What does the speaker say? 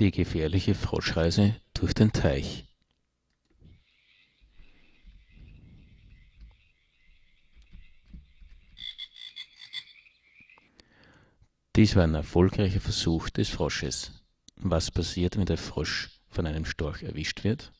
Die gefährliche Froschreise durch den Teich Dies war ein erfolgreicher Versuch des Frosches. Was passiert, wenn der Frosch von einem Storch erwischt wird